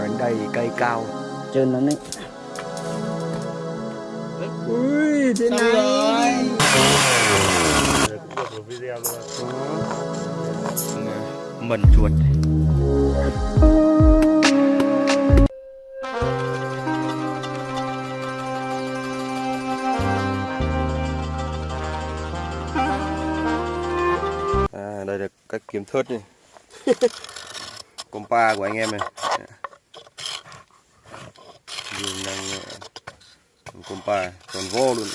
đến đây cây cao. Trơn nó đấy. Ui, thế Xong rồi. cũng được một video luôn mần chuột à, đây là cách kiếm thớt này compa của anh em này dùng năng ờ, compa còn vô luôn.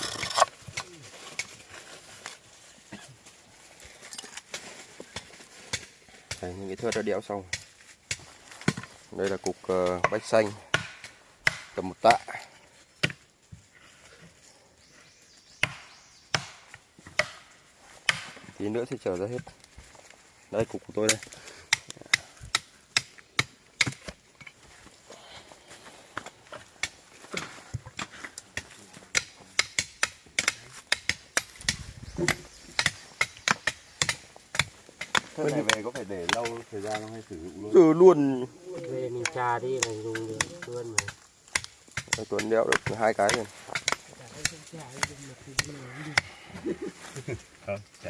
Đây những cái thớt đã đẽo xong. Đây là cục uh, bách xanh tầm một tạ. Tí nữa thì trở ra hết. Đây cục của tôi đây Thế này có phải để lâu thời gian không hay sử dụng luôn? ừ luôn. Về mình trà đi là dùng được luôn mà. Đây, Tuấn đeo được hai cái rồi. Không, chả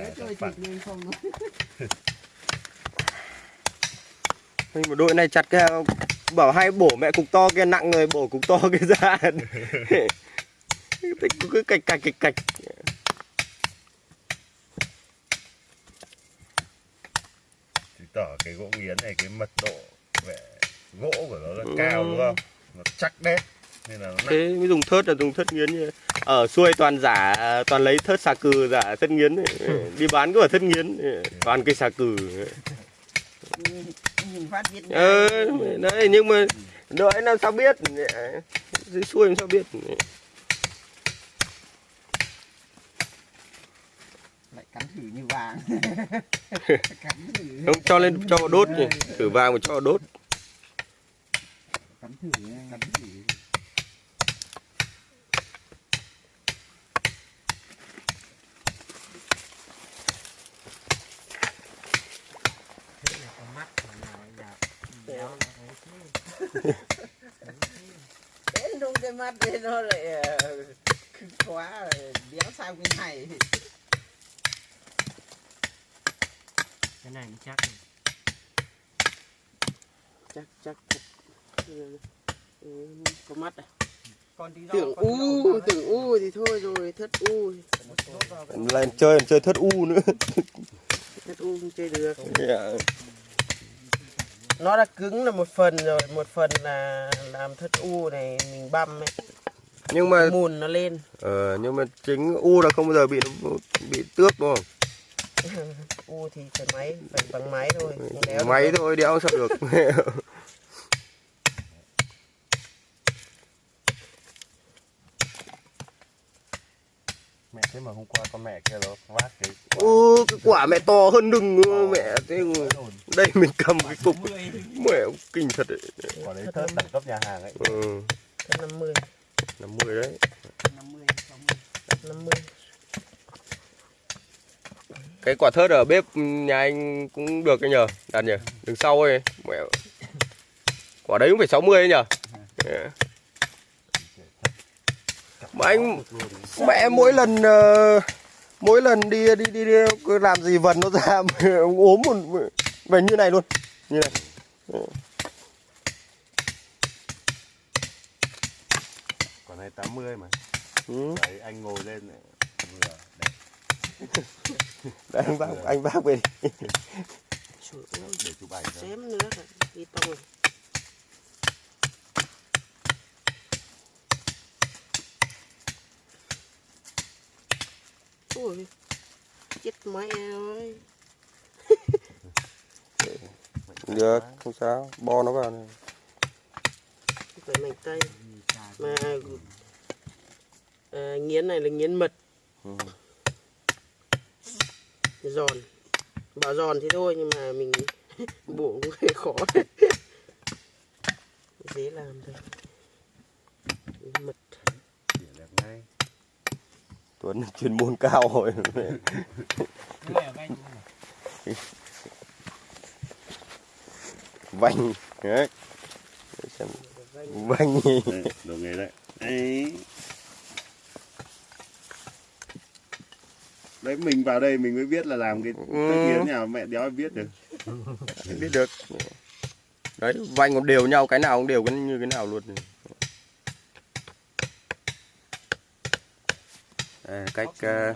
mà đội này chặt cái bảo hay bổ mẹ cục to kia nặng rồi bổ cục to kia ra. Cứ cạch cạch cạch cạch Tỏ cái gỗ nghiến này cái mật độ vẻ gỗ của nó rất cao đúng không? Nó chắc đét nên là nó thế mới dùng thớt là dùng thớt nghiến như ở xuôi toàn giả toàn lấy thớt xà cừ giả thớt nghiến ấy. đi bán cứ ở thớt nghiến toàn cây xà cừ. Nhìn phát biết ờ đấy nhưng mà đợi làm sao biết? Dưới xuôi làm sao biết Lại cắn thử như vàng. Không cho lên cho đốt nhỉ. Thử vàng mà cho đốt. Cắn thử Cắn thử. Đến đúng cái mắt đấy nó lại cứng quá rồi, đéo sao cái này cái này chắc chắc chắc ừ, có mắt à? Con tí tưởng u tưởng u thì thôi rồi thất u. Lại chơi chơi thớt u nữa. Thất u không chơi được. Dạ. nó đã cứng là một phần rồi một phần là làm thất u này mình băm ấy. Nhưng mà mùn nó lên. Ờ, nhưng mà chính u là không bao giờ bị nó bị tước đúng không u thì phải máy phải bằng máy thôi không đéo máy thôi đéo sao được. Mẹ thế mà hôm qua con mẹ kia nó vác cái ô cái quả mẹ to hơn đừng mẹ thế đây mình cầm cái cục. Mẹ kinh thật đấy. Quả đấy thớt đẳng cấp nhà hàng ấy. ừ, 50 năm mươi. Đấy. 50 50 cái quả thớt ở bếp nhà anh cũng được cái nhờ đặt nhờ đằng sau ấy mẹ quả đấy cũng phải 60 ấy nhờ Dạ. mà anh mẹ mỗi lần ờ, mỗi lần đi đi đi, đi cứ làm gì vần nó ra ốm một về như này luôn như này Quả này 80 mà. ừ. Đấy anh ngồi lên. Vừa. Đấy, Đấy, anh bác anh bác về đi. Để chụp ảnh xém nữa đi tông ôi chết mẹ ơi được không sao bo nó vào này. phải mảnh tây mà à, nghiến này là nghiến mật Ừ. giòn. Bảo giòn thì thôi nhưng mà mình bổ cũng hơi khó. Dễ làm thôi. Mật. Tuấn chuyên môn cao rồi. Vành đấy. Xem. Đấy, đồ nghề đấy đấy đấy mình vào đây mình mới biết là làm cái Ừ. tất yến nhà mẹ đéo biết được. Biết được. Đấy vanh còn đều nhau cái nào cũng đều như cái nào luôn. Đây là cách ờ,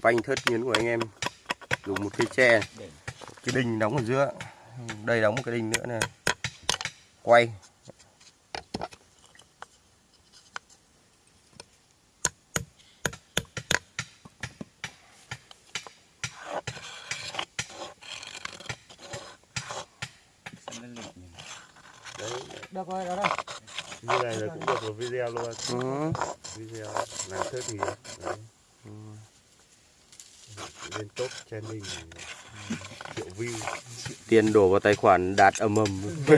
vanh thớt nghiến của anh em. Dùng một cây tre. Cái đinh đóng ở giữa. Đây đóng một cái đinh nữa này quay Rồi, đó đây. như này là cũng được một video luôn ừ. video làm thớt thì đấy. lên top trending triệu view tiền đổ vào tài khoản đạt ầm ầm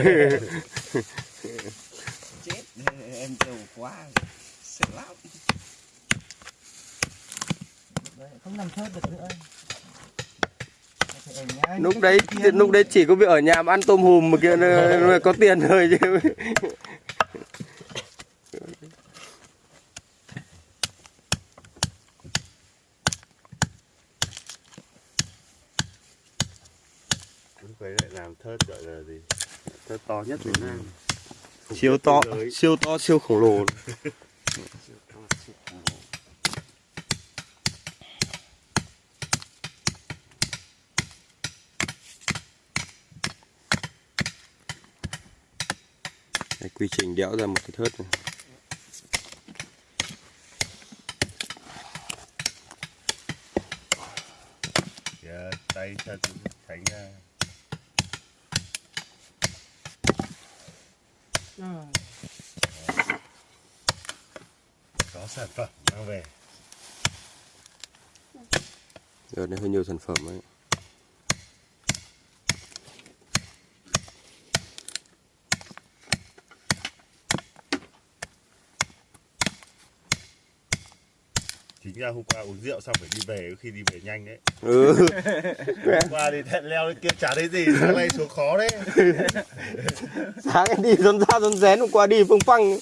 chết em giàu quá sợ lắm Đấy, Không làm thớt được nữa. Phải ở nhà lúc đấy lúc đấy chỉ có việc ở nhà mà ăn tôm hùm mà kia nó có tiền thôi chứ. Đấy lại làm thớt gọi là gì? Thớt to nhất Việt Nam. Siêu to siêu to siêu khổng lồ Đây, quy trình đẽo ra một cái thớt này. Kìa, tay chân tránh ra có sản phẩm mang về Đợt này hơi nhiều sản phẩm ấy. Chính ra hôm qua uống rượu xong phải đi về khi đi về nhanh đấy Ừ. hôm qua thì thẹn leo lên kia chả thấy gì sáng nay xuống khó đấy Sáng đi rón ra rón rén hôm qua đi phương phăng.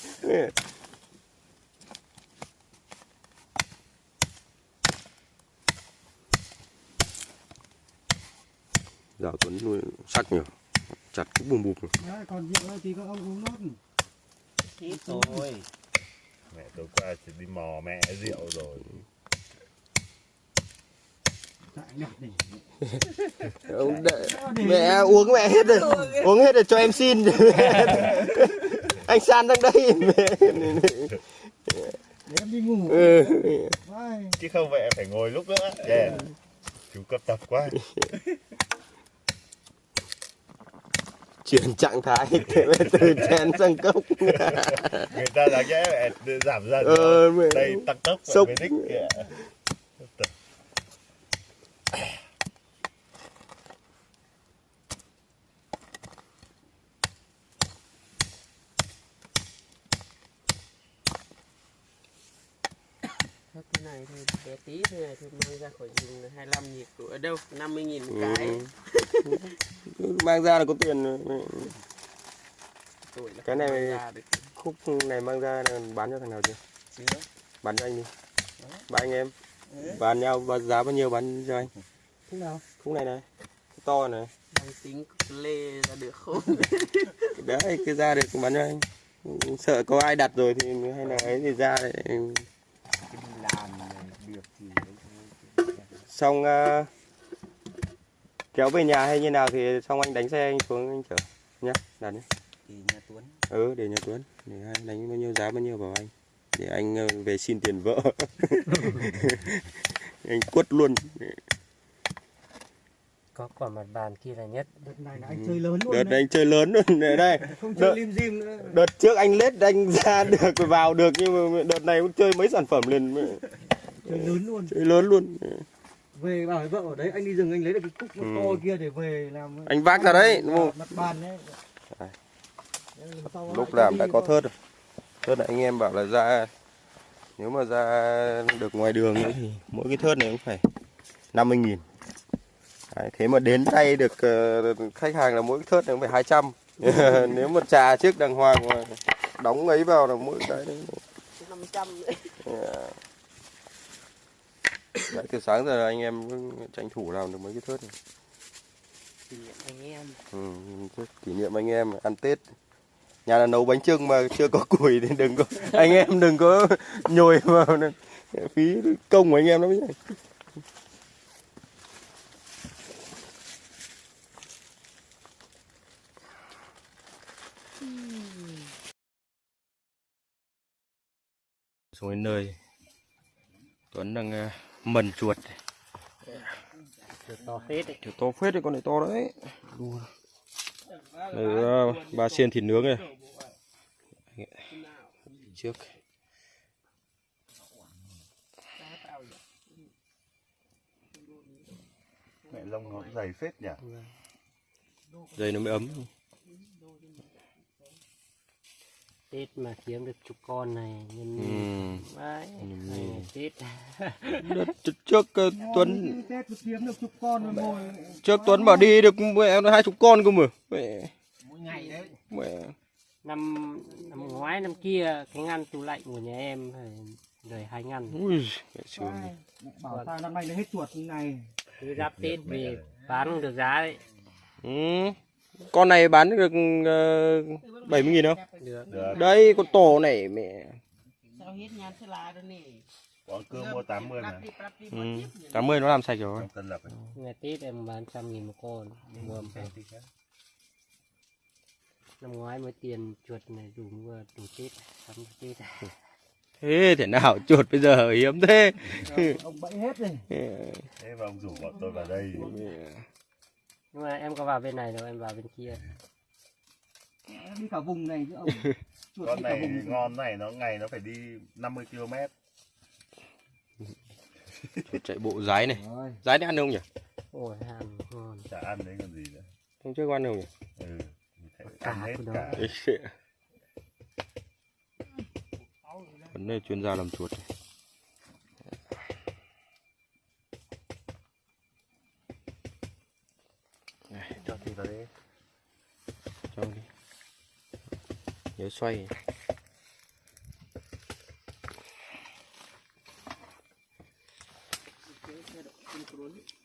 Dạo Tuấn nuôi sắc nhiều. Chặt cũng bùm bùm. Đấy, còn rượu thì các ông uống nốt. ít thôi mẹ tối qua chỉ đi mò mẹ rượu rồi Tại nhặt để. Ông đợi- Mẹ uống mẹ hết rồi. Uống hết rồi cho em xin. anh San đang đây. Mẹ. Để em đi ngủ. Ừ. Chứ không vậy em phải ngồi lúc nữa yeah. chú cấp tập quá Chuyển trạng thái từ chén sang cốc. người ta là mẹ giảm dần Ờ, đây tăng tốc Sốc. về đích kìa Thớt thế này thôi bé tí thế này thôi mang ra khỏi rừng là 25 nghìn ở đâu 50 nghìn một Ừ. cái Mang ra là có tiền rồi. là Cái này- Khúc này mang ra là bán cho thằng nào chưa? chưa Bán cho anh đi. Ba anh em. Bán nhau bao giá bao nhiêu bán cho anh? Thế nào? Khúc này này. Khúc to này. đang tính lê ra được không Đấy, cứ ra được bán cho anh. Sợ có ai đặt rồi thì hay là ấy thì ra đấy. làm được thì Xong ờ, kéo về nhà hay như nào thì xong anh đánh xe anh xuống anh chở nhá. Đặt đi. thì nhà Tuấn Ừ, để nhà Tuấn. Để anh đánh bao nhiêu giá bao nhiêu bảo anh. Để anh ờ, về xin tiền vợ. anh quất luôn. Có quả mặt bàn kia là nhất. Đợt này là anh chơi lớn luôn Đợt đấy. này anh chơi lớn luôn đây. Không đợt- chơi lim dim nữa. Đợt trước anh lết anh ra được vào được nhưng mà đợt này cũng chơi mấy sản phẩm liền Chơi lớn luôn. chơi lớn luôn. Về bảo với vợ ở đấy anh đi rừng anh lấy được cái cúc nó Ừ. to kia để về làm Anh vác ra đấy, đúng không? mặt bàn đấy Lúc làm đã có thớt rồi. Thớt này anh em bảo là ra nếu mà ra được ngoài đường nữa thì mỗi cái thớt này cũng phải 50 nghìn Đấy, thế mà đến tay được ờ, khách hàng là mỗi cái thớt này cũng phải 200 nếu mà trà trước đàng hoàng mà đóng ấy vào là mỗi cái đấy 500 đấy. Đấy, từ sáng giờ anh em tranh thủ làm được mấy cái thớt này. Kỷ niệm anh em. Ừ, thớt kỷ niệm anh em ăn Tết. Nhà là nấu bánh trưng mà chưa có củi thì đừng có anh em đừng có nhồi vào phí công của anh em lắm nhé. Xuống đến nơi Tuấn đang ờ, mần chuột to phết đấy. Kiểu to phết đấy, con này to đấy. Đây, ờ, ba xiên thịt nướng này. Trước. mẹ lông nó dày phết nhỉ Đây nó mới ấm. Tết mà kiếm được chục con này nhân Ừ. Đấy, Ừ. là Tết. Trước- trước ờ, Tuấn Tết kiếm được chục con rồi ngồi trước Tuấn bảo đi được mẹ hai chục con cơ mà. Mẹ mỗi ngày đấy. mẹ Năm năm ngoái năm kia cái ngăn tủ lạnh của nhà em phải đời hai ngăn. ui mẹ sướng. Bảo ta năm nay nó hết chuột như này. Cứ giáp Tết về bán được giá đấy. Ừ. Con này bán được uh, 70 nghìn không? Được. được Đây con tổ này mẹ. Quán cơm mua 80 mà Ừ. 80 nó làm sạch rồi. tân lập ấy. Ngày Tết em bán trăm nghìn một con. Mua một Năm ngoái mới tiền chuột này đủ mua đủ Tết. Sắm Tết. Thế thế nào chuột bây giờ hiếm thế. Ông bẫy hết rồi. thế mà ông rủ bọn tôi vào đây Nhưng mà em có vào bên này đâu, em vào bên kia. Đi cả vùng này chứ ông. Chuột con này vùng. ngon này nó ngày nó phải đi 50 km Chuột chạy bộ rái này. Rồi. Rái này ăn không nhỉ? Ôi, ăn ngon. chả ăn đấy còn gì nữa Hôm trước có ăn không nhỉ? ừ Cả hết cả Vấn đề chuyên gia làm chuột. này. Cho thì vào đấy Cho đi. Nhớ xoay.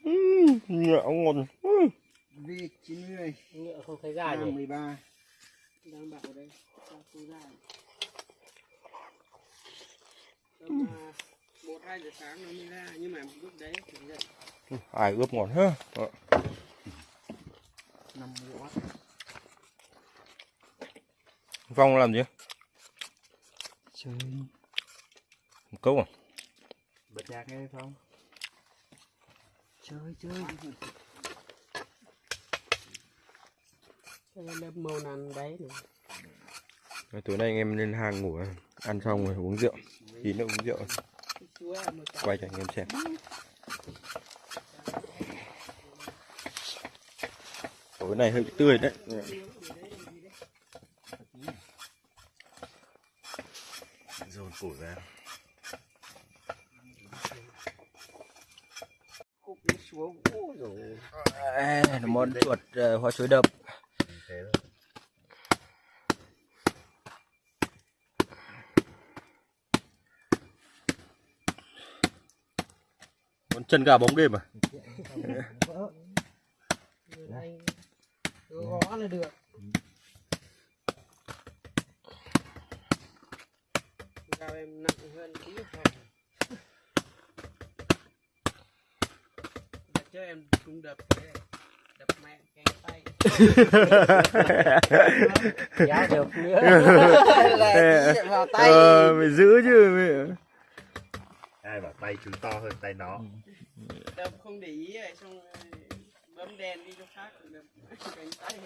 Ừm, Nhạo ngon. Ừm. Vì 90 Nhựa không thấy ra Nam nhỉ? 13. Đang bảo đây, sao không ra? Tầm à, một hai giờ sáng nó mới ra, nhưng mà lúc đấy thì giật. Ai ướp ngon ha. Đó. 50W. Phong làm gì? Chơi. Một Câu à? bật nhạc nghe không Chơi chơi. Lớp màu nàn đấy này. Rồi Tối nay anh em lên hàng ngủ à. Ăn xong rồi uống rượu. Tí nữa uống rượu. Quay cho anh em xem. Tối này hơi tươi đấy. Dồn củi vào Cục nó xuống, ôi dồi. À, món chuột ờ, hoa chuối đập. Món chân gà bóng đêm à? Gõ là được. Gạo em nặng hơn tí không? Đợt trước em cũng đập đập mẹ cái tay giá được nữa vào tay Ờ, phải giữ chứ. mẹ. ai bảo tay chú to hơn tay nó đập không để ý rồi xong bấm đèn đi chỗ khác đập cánh tay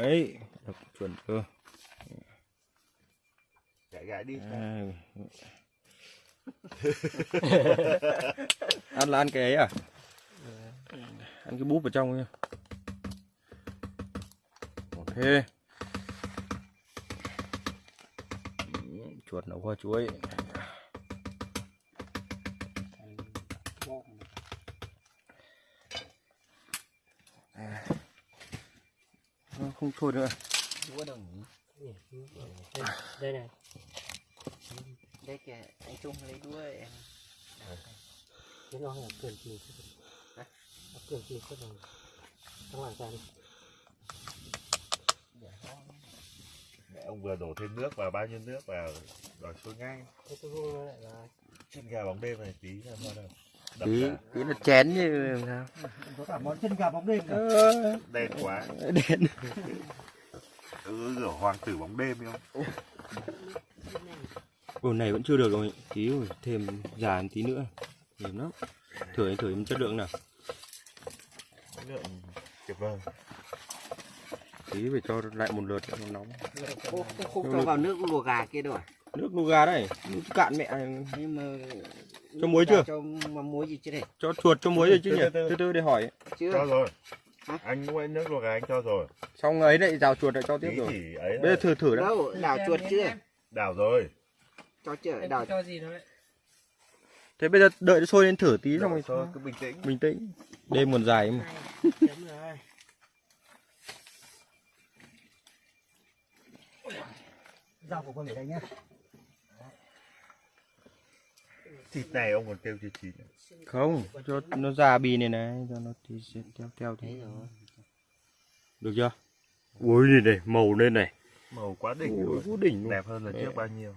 Đấy, đập chuẩn cơ. chạy gãi đi À. ăn là ăn cái ấy à? Ăn cái búp ở trong nha. Ok. chuột nấu hoa chuối không thôi nữa. Đây này. Đây kìa, anh Trung lấy đuôi em. Cái nó là cường kỳ cường kỳ chứ rồi. Không làm sao đi. Mẹ ông vừa đổ thêm nước vào bao nhiêu nước vào rồi sôi ngay. Thế tôi lại là chân gà bóng đêm này tí là sao đâu cả. tí nó chén như sao có cả món chân gà bóng đêm cả. đen quá. Đen. Ừ, rửa hoàng tử bóng đêm không? Ồ này vẫn chưa được rồi. Tí rồi thêm già một tí nữa. Mềm lắm. Thử thử em chất lượng nào. Lượng tuyệt vời. Tí phải cho lại một lượt cho nó nóng. Ô, không, không cho vào nước luộc gà kia đâu à? nước nuga đấy. Nước cạn mẹ. Nhưng mà Cho muối chưa? cho muối gì chưa để cho chuột cho muối rồi chứ nhỉ? từ từ. để hỏi. Chưa. Cho rồi. Hả? anh mua nước luộc gà anh cho rồi. Xong ấy lại rào chuột lại cho tiếp rồi. ấy bây giờ thử thử đã. Đâu đảo chuột chưa? đảo rồi. Cho chưa? Đảo. cho gì đấy. thế bây giờ đợi nó sôi lên thử tí xong rồi cứ bình tĩnh. Bình tĩnh. Đêm còn dài mà. Rau của con ở đây nhá. Thịt này ông còn kêu chưa chín không cho nó già bì này này cho nó thì theo theo thì rồi. Được chưa? Ui này này màu lên này. Màu quá đỉnh ui vũ đỉnh luôn. Đẹp hơn lần Mẹ. trước bao nhiêu?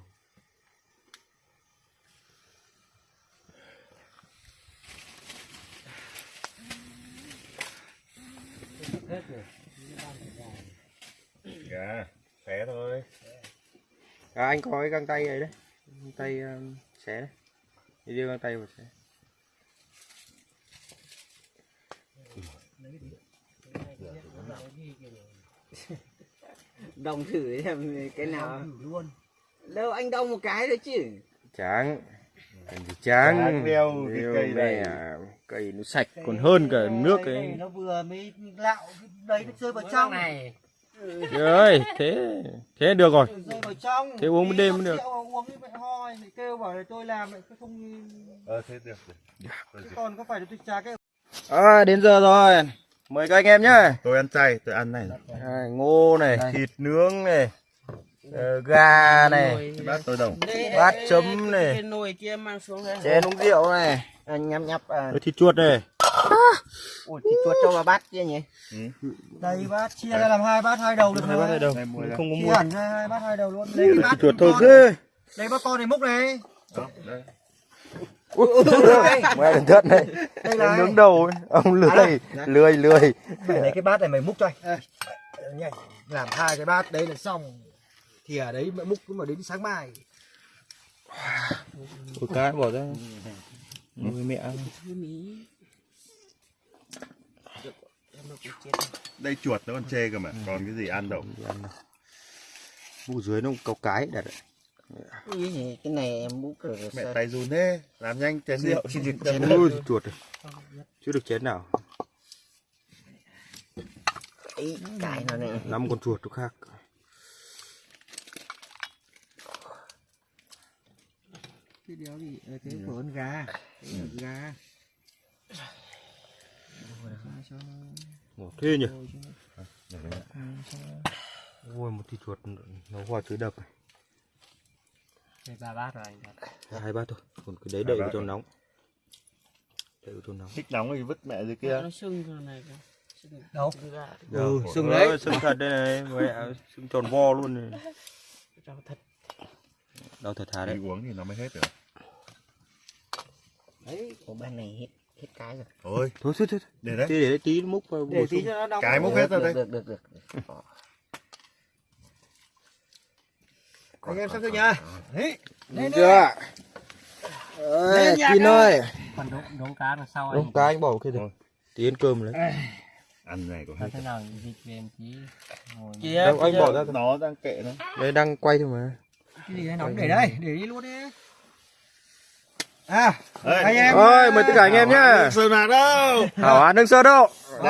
Hết rồi. xé thôi. À, anh có cái găng tay ấy đấy. Găng tay um, xé đấy đi đưa găng tay vào xé đồng thử xem cái nào. Thử luôn. đâu anh đông một cái thôi chứ. Tráng Cần gì tráng đeo cái Đeo cây này. mẹ, cây nó sạch còn hơn cả nước Cây ấy. Nó vừa mới lạo cái đấy nó rơi vào trong. này. Trời ơi thế thế được rồi. Thế uống một đêm cũng được. Uống như vậy hoi, kêu bảo là tôi làm lại không ờ thế được gì? còn có phải là tôi trà cái à, đến giờ rồi. Mời các anh em nhá. Tôi ăn chay tôi ăn này. À, ngô này thịt nướng này ờ, gà này bát tôi đồng. Bát chấm này. cái nồi kia mang xuống đây. Chén uống rượu này. À, nhắm nhắp à. Thịt chuột này ui thịt chuột cho vào bát kia nhỉ đây bát chia ra làm hai bát hai đầu được hai bát mua ra. không có mua hẳn ra hai bát hai đầu luôn. Cái bát chuột thôi ghê Đây bát con này múc này. Đó, đây. mẹ đừng thất này Đây là nướng đầu ấy. ông lười lười lười Mày lấy cái bát này mày múc cho anh. À. Làm hai cái bát đấy là xong. Thì ở đấy mày múc mà đến sáng mai. Ôi cá bỏ ra Ôi mẹ đây chuột nó còn chê cơ mà còn cái gì ăn đâu. Vụ dưới nó có cái đặt đấy. cái gì cái này em múc rồi mẹ sao? tay run thế làm nhanh chén rượu. xin được chén Ôi chuột Chưa được chén nào. Ý, cái nó này năm con chuột khác. Cái đéo gì? Ờ, Cái của con gà. Cái Gà. Ngọt thế nhỉ? Ôi một thịt chuột nó hoa chuối đập này. Đây ba bát rồi anh. hai bát thôi. Còn cái đấy đậy vào cho nóng. Đậy vào cho nóng. Thích nóng thì vứt mẹ dưới kia. Nó sưng rồi này kìa. Sưng- Đâu? sưng ừ, đấy. sưng thật đây này. Mẹ sưng tròn vo luôn này. Cho thật. Đau thật thà đi đấy uống thì nó mới hết được. Đấy của bên này hết hết cái rồi. Thôi thôi thôi thôi. Để đấy. Để đấy tí múc vào Để bổ tí cho nó đóng. cái múc hết rồi được, đây. được được được. Được Anh em xem cho nhá. Đấy. Được chưa ơi kín ơi. Còn đống đống cá đằng sau đúng cá anh bỏ kia Thôi. tí ăn cơm lấy. Ăn này có hết thế nào dịch về một tí. Đâu anh bỏ ra nó đang kệ nó. Đây đang quay thôi mà. Cái gì đấy nóng để đây, để đi luôn đi. À anh em ơi mời tất cả anh em nhá. Sơn nào đâu? Hảo hán lương sơn đâu?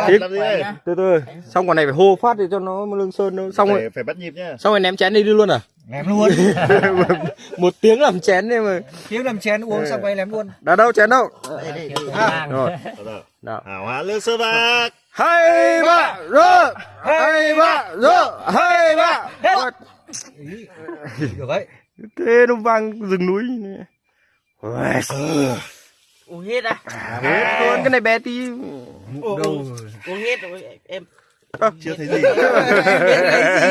Gì đây từ từ xong còn này phải hô phát để cho nó lương sơn nó xong rồi phải, phải bắt nhịp nhá. xong rồi ném chén đi đi luôn à? Ném luôn. Một tiếng làm chén đấy mà. Kiếm làm chén uống xong quay ném luôn. Đã đâu chén đâu? À, rồi. Đâu đâu. nào. Hảo hán lương sơn bạc hai ba rơ. Hai ba rơ. Hai ba được đấy thế nó vang rừng núi. này. Uầy, uống hết á hết luôn cái này bé tí. Uống, uống hết rồi em. Chưa thấy gì.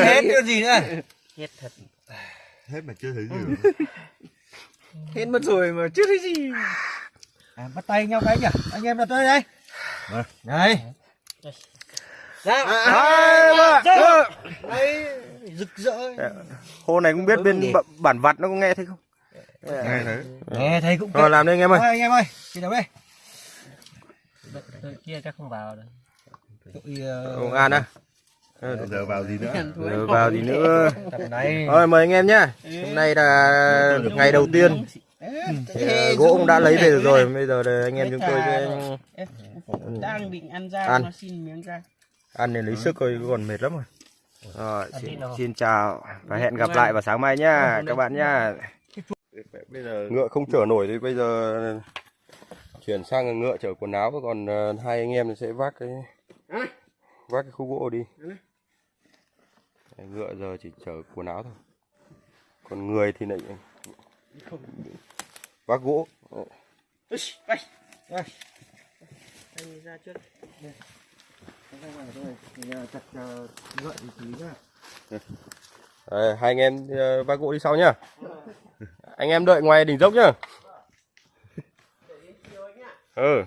Hết cái gì nữa? Hết thật. Hết mà chưa thấy gì hết mất rồi mà chưa thấy gì. À, bắt tay nhau cái nhỉ? Anh em đặt đây đây. Vâng. đây ra hai ba rơ đây rực rỡ. Hôm này cũng biết bên bản vặt nó có nghe thấy không nghe thấy. Nghe thấy cũng rồi làm đi anh em ơi. Thôi, anh em ơi chị đâu đây kia chắc không vào ờ, công an á. Giờ vào gì nữa? Rồi vào gì nữa? tập này. Rồi mời anh em nhá. Hôm nay là ngày đầu tiên. Thì, ờ, gỗ cũng đã lấy về được rồi. bây giờ là anh em chúng tôi sẽ đang định ăn ra Ăn. nó xin miếng ra. Ăn để lấy sức thôi còn mệt lắm rồi. Rồi xin, xin chào và hẹn gặp lại vào sáng mai nhá các bạn nhá bây giờ ngựa không chở nổi thì bây giờ chuyển sang ngựa chở quần áo còn ờ, hai anh em sẽ vác cái vác cái khúc gỗ đi. Ngựa giờ chỉ chở quần áo thôi. Còn người thì lại vác gỗ. Anh ra trước Đấy, hai anh em ờ, ba cụ đi sau nhá. Anh em đợi ngoài đỉnh dốc nhá. Ừ.